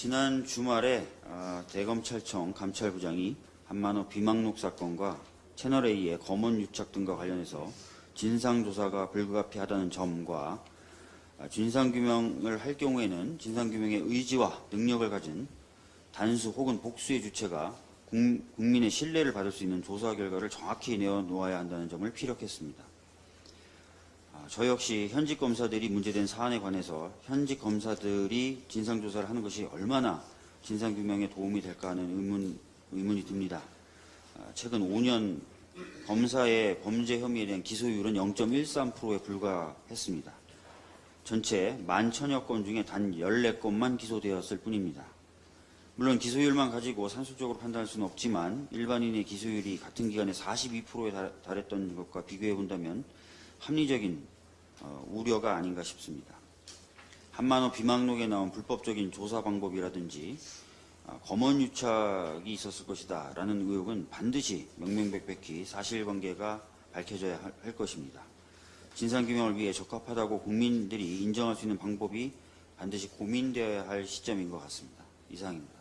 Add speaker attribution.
Speaker 1: 지난 주말에 아, 대검찰청 감찰부장이 한만호 비망록 사건과 채널A의 검언 유착 등과 관련해서 진상조사가 불가피하다는 점과 아, 진상규명을 할 경우에는 진상규명의 의지와 능력을 가진 단수 혹은 복수의 주체가 국- 국민의 신뢰를 받을 수 있는 조사 결과를 정확히 내어놓아야 한다는 점을 피력했습니다. 아, 저 역시 현직 검사들이 문제된 사안에 관해서 현직 검사들이 진상조사를 하는 것이 얼마나 진상규명에 도움이 될까 하는 의문, 의문이 듭니다. 아, 최근 5년 검사의 범죄 혐의에 대한 기소율은 0.13%에 불과했습니다. 전체 만 천여 건 중에 단 14건만 기소되었을 뿐입니다. 물론 기소율만 가지고 산술적으로 판단할 수는 없지만 일반인의 기소율이 같은 기간에 42%에 달했던 것과 비교해 본다면 합리적인 어, 우려가 아닌가 싶습니다. 한만호 비망록에 나온 불법적인 조사 방법이라든지 아, 검언 유착이 있었을 것이다 라는 의혹은 반드시 명명백백히 사실관계가 밝혀져야 할- 할 것입니다. 진상규명을 위해 적합하다고 국민들이 인정할 수 있는 방법이 반드시 고민되어야 할 시점인 것 같습니다. 이상입니다.